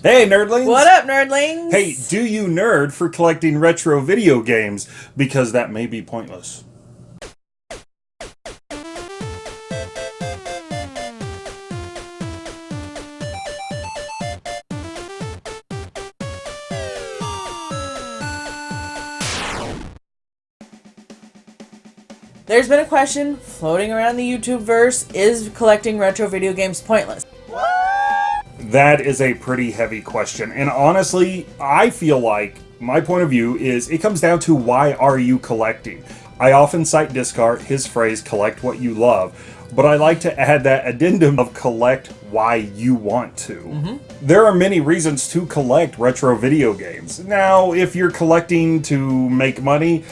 Hey, nerdlings! What up, nerdlings? Hey, do you nerd for collecting retro video games? Because that may be pointless. There's been a question floating around the YouTube verse is collecting retro video games pointless? That is a pretty heavy question. And honestly, I feel like my point of view is it comes down to why are you collecting? I often cite Discard, his phrase, collect what you love, but I like to add that addendum of collect why you want to. Mm -hmm. There are many reasons to collect retro video games. Now, if you're collecting to make money,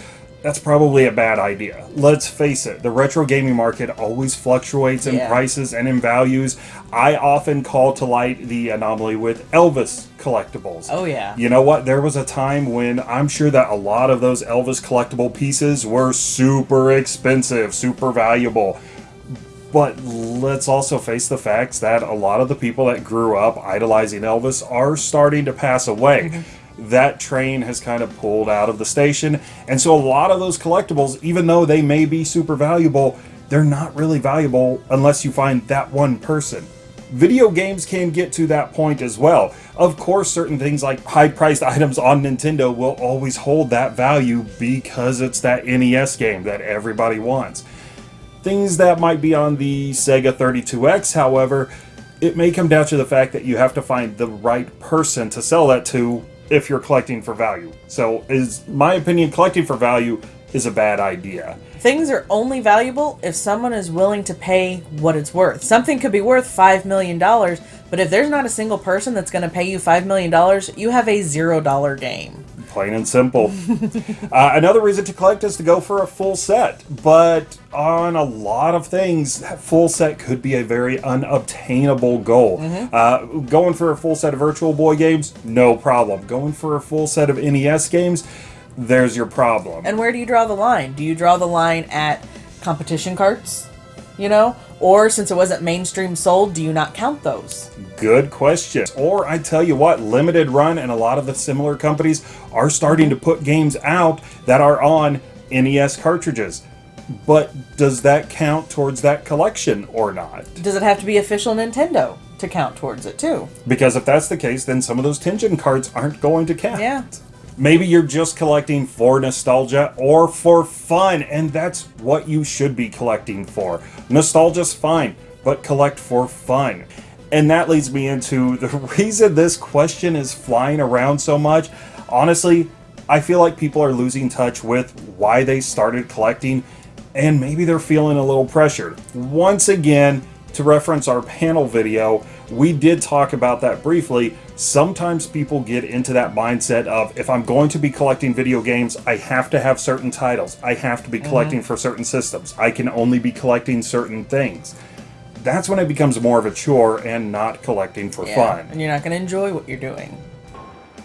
that's probably a bad idea. Let's face it, the retro gaming market always fluctuates in yeah. prices and in values. I often call to light the anomaly with Elvis collectibles. Oh, yeah. You know what? There was a time when I'm sure that a lot of those Elvis collectible pieces were super expensive, super valuable. But let's also face the facts that a lot of the people that grew up idolizing Elvis are starting to pass away. Mm-hmm. That train has kind of pulled out of the station. And so a lot of those collectibles, even though they may be super valuable, they're not really valuable unless you find that one person. Video games can get to that point as well. Of course, certain things like high-priced items on Nintendo will always hold that value because it's that NES game that everybody wants. Things that might be on the Sega 32X, however, it may come down to the fact that you have to find the right person to sell that to if you're collecting for value. So is my opinion collecting for value is a bad idea. Things are only valuable if someone is willing to pay what it's worth. Something could be worth $5 million, but if there's not a single person that's going to pay you $5 million, you have a $0 game. Plain and simple. uh, another reason to collect is to go for a full set, but on a lot of things, that full set could be a very unobtainable goal. Mm -hmm. uh, going for a full set of Virtual Boy games, no problem. Going for a full set of NES games, there's your problem. And where do you draw the line? Do you draw the line at competition carts? You know? Or since it wasn't mainstream sold, do you not count those? Good question. Or I tell you what, Limited Run and a lot of the similar companies are starting to put games out that are on NES cartridges. But does that count towards that collection or not? Does it have to be official Nintendo to count towards it too? Because if that's the case, then some of those Tengen cards aren't going to count. Yeah. Maybe you're just collecting for nostalgia or for fun, and that's what you should be collecting for. Nostalgia's fine, but collect for fun. And that leads me into the reason this question is flying around so much. Honestly, I feel like people are losing touch with why they started collecting, and maybe they're feeling a little pressured. Once again, to reference our panel video, we did talk about that briefly. Sometimes people get into that mindset of, if I'm going to be collecting video games, I have to have certain titles. I have to be mm-hmm. collecting mm -hmm. for certain systems. I can only be collecting certain things. That's when it becomes more of a chore and not collecting for yeah, fun. And you're not going to enjoy what you're doing.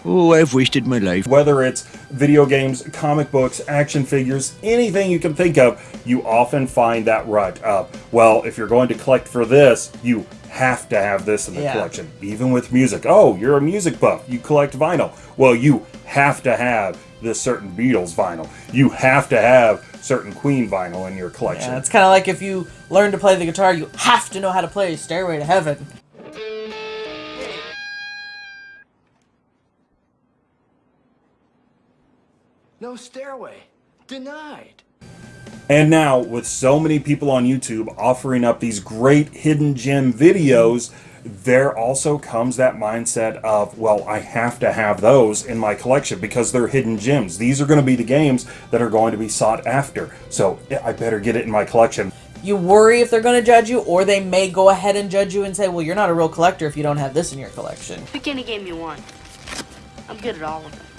Oh, I've wasted my life. Whether it's video games, comic books, action figures, anything you can think of, you often find that rut up. well, if you're going to collect for this, you have to have this in the yeah. collection. Even with music. Oh, you're a music buff. You collect vinyl. Well, you have to have this certain Beatles vinyl. You have to have certain Queen vinyl in your collection. Yeah, it's kind of like if you learn to play the guitar, you have to know how to play Stairway to Heaven. No stairway. Denied. And now, with so many people on YouTube offering up these great hidden gem videos, there also comes that mindset of, well, I have to have those in my collection because they're hidden gems. These are going to be the games that are going to be sought after. So I better get it in my collection. You worry if they're going to judge you, or they may go ahead and judge you and say, well, you're not a real collector if you don't have this in your collection. Pick any game you want. I'm good at all of them.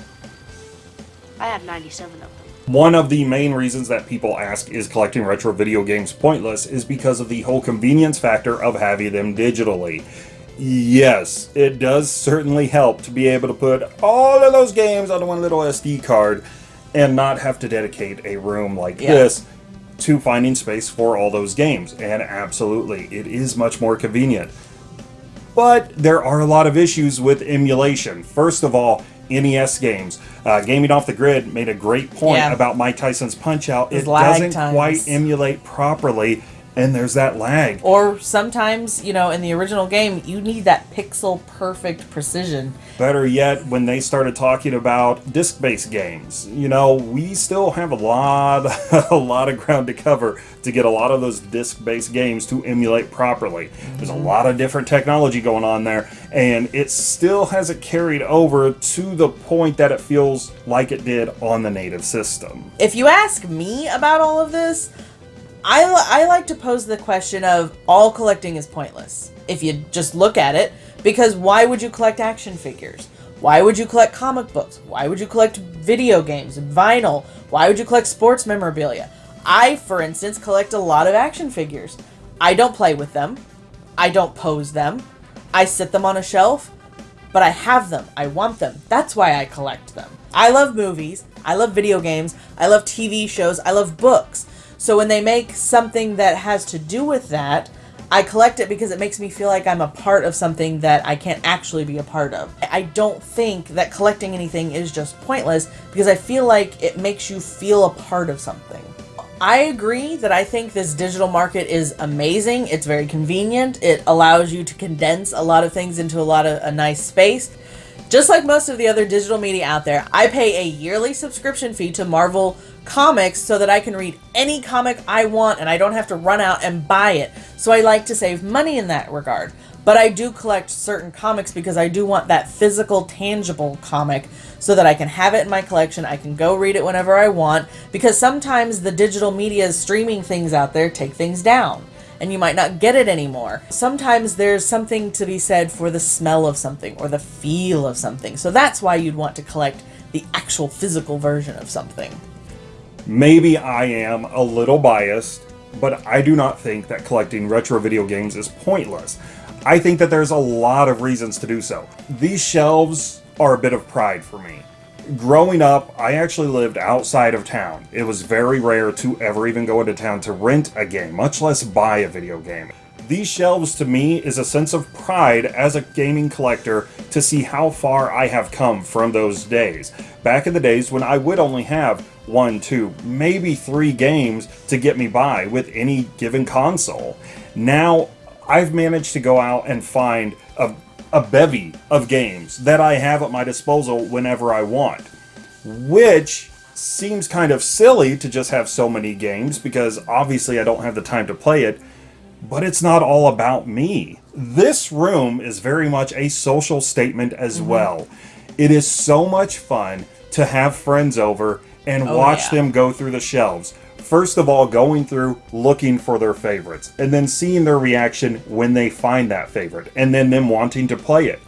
I have 97 of them. One of the main reasons that people ask is collecting retro video games pointless is because of the whole convenience factor of having them digitally. Yes, it does certainly help to be able to put all of those games on one little SD card and not have to dedicate a room like yeah. this to finding space for all those games. And absolutely, it is much more convenient. but there are a lot of issues with emulation. First of all, NES games. Uh, Gaming Off the Grid made a great point Yeah. about Mike Tyson's Punch Out. It doesn't times. quite emulate properly, and there's that lag. Or sometimes, you know, in the original game, you need that pixel perfect precision. Better yet, when they started talking about disc-based games, you know, we still have a lot, a lot of ground to cover to get a lot of those disc-based games to emulate properly. There's a mm-hmm. lot of different technology going on there, and it still hasn't carried over to the point that it feels like it did on the native system. If you ask me about all of this, I, I like to pose the question of all collecting is pointless. If you just look at it, because why would you collect action figures? Why would you collect comic books? Why would you collect video games and vinyl? Why would you collect sports memorabilia? I, for instance, collect a lot of action figures. I don't play with them. I don't pose them. I sit them on a shelf, but I have them. I want them. That's why I collect them. I love movies. I love video games. I love TV shows. I love books. So when they make something that has to do with that, I collect it because it makes me feel like I'm a part of something that I can't actually be a part of. I don't think that collecting anything is just pointless because I feel like it makes you feel a part of something. I agree that I think this digital market is amazing. It's very convenient. It allows you to condense a lot of things into a lot of a nice space. Just like most of the other digital media out there, I pay a yearly subscription fee to Marvel Comics so that I can read any comic I want and I don't have to run out and buy it. So I like to save money in that regard. But I do collect certain comics because I do want that physical, tangible comic so that I can have it in my collection. I can go read it whenever I want because sometimes the digital media streaming things out there take things down and you might not get it anymore. Sometimes there's something to be said for the smell of something or the feel of something. So that's why you'd want to collect the actual physical version of something. Maybe I am a little biased, but I do not think that collecting retro video games is pointless. I think that there's a lot of reasons to do so. These shelves are a bit of pride for me. Growing up, I actually lived outside of town. It was very rare to ever even go into town to rent a game, much less buy a video game. These shelves to me is a sense of pride as a gaming collector to see how far I have come from those days. Back in the days when I would only have one, two, maybe three games to get me by with any given console. Now I've managed to go out and find a, a bevy of games that I have at my disposal whenever I want which seems kind of silly to just have so many games because obviously I don't have the time to play it, but it's not all about me. This room is very much a social statement as mm-hmm. well. It is so much fun to have friends over and Oh, watch yeah. them go through the shelves. First of all, going through looking for their favorites, and then seeing their reaction when they find that favorite, and then them wanting to play it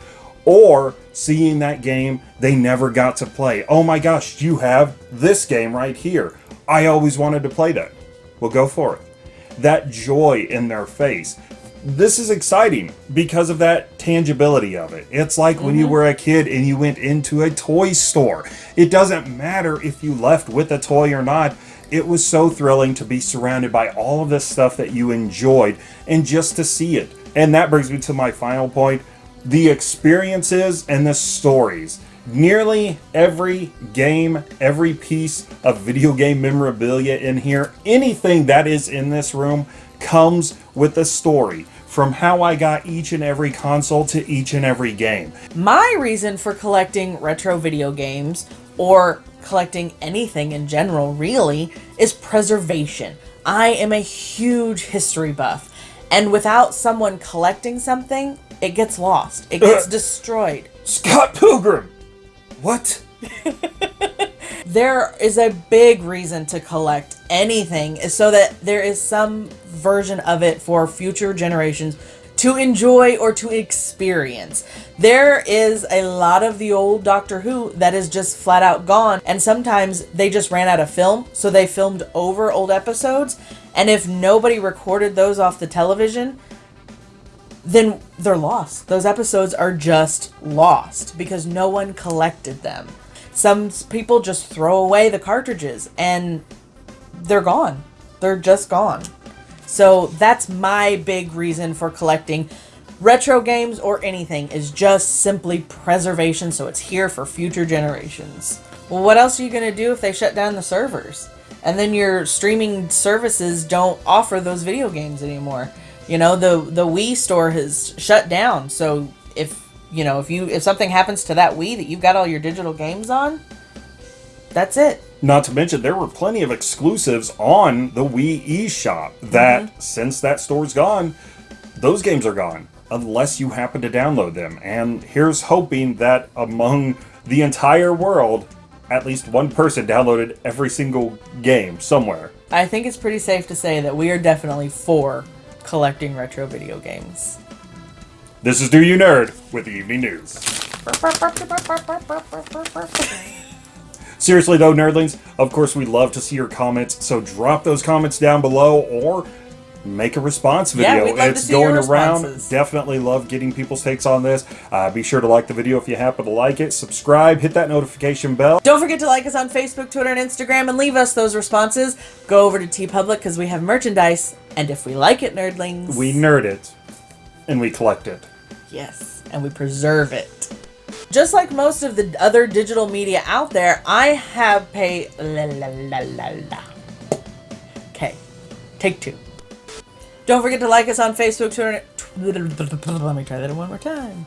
or seeing that game they never got to play. Oh my gosh, you have this game right here. I always wanted to play that. Well, go for it. That joy in their face. This is exciting because of that tangibility of it. It's like when you mm-hmm. were a kid and you went into a toy store. It doesn't matter if you left with a toy or not. It was so thrilling to be surrounded by all of this stuff that you enjoyed and just to see it. And that brings me to my final point the experiences and the stories. Nearly every game, every piece of video game memorabilia in here, anything that is in this room comes with a story from how I got each and every console to each and every game. My reason for collecting retro video games or collecting anything in general really is preservation. I am a huge history buff, and without someone collecting something, it gets lost. It gets uh, destroyed. Scott Pilgrim! What? There is a big reason to collect anything is so that there is some version of it for future generations to enjoy or to experience. There is a lot of the old Doctor Who that is just flat out gone, and sometimes they just ran out of film, so they filmed over old episodes. And if nobody recorded those off the television, then they're lost. Those episodes are just lost because no one collected them. Some people just throw away the cartridges and they're gone. They're just gone. So that's my big reason for collecting. retro games or anything is just simply preservation so it's here for future generations. Well, what else are you going to do if they shut down the servers? And then your streaming services don't offer those video games anymore. You know, the the Wii store has shut down. So if, you know, if you if something happens to that Wii that you've got all your digital games on, that's it. Not to mention, there were plenty of exclusives on the Wii eShop that, mm-hmm. since that store's gone, those games are gone unless you happen to download them. And here's hoping that among the entire world, at least one person downloaded every single game somewhere. I think it's pretty safe to say that we are definitely for collecting retro video games. This is Do You Nerd with the Evening News. Seriously though, nerdlings, of course we love to see your comments, so drop those comments down below or make a response Yeah, video. to it's going around. Definitely love getting people's takes on this. Uh, be sure to like the video if you happen to like it. Subscribe, hit that notification bell. Don't forget to like us on Facebook, Twitter, and Instagram and leave us those responses. Go over to TeePublic because we have merchandise. And if we like it, nerdlings, We nerd it and we collect it. Yes, and we preserve it. Just like most of the other digital media out there, I have paid. La, la, la, la, la. Okay, take two. Don't forget to like us on Facebook, Twitter. Let me try that one more time.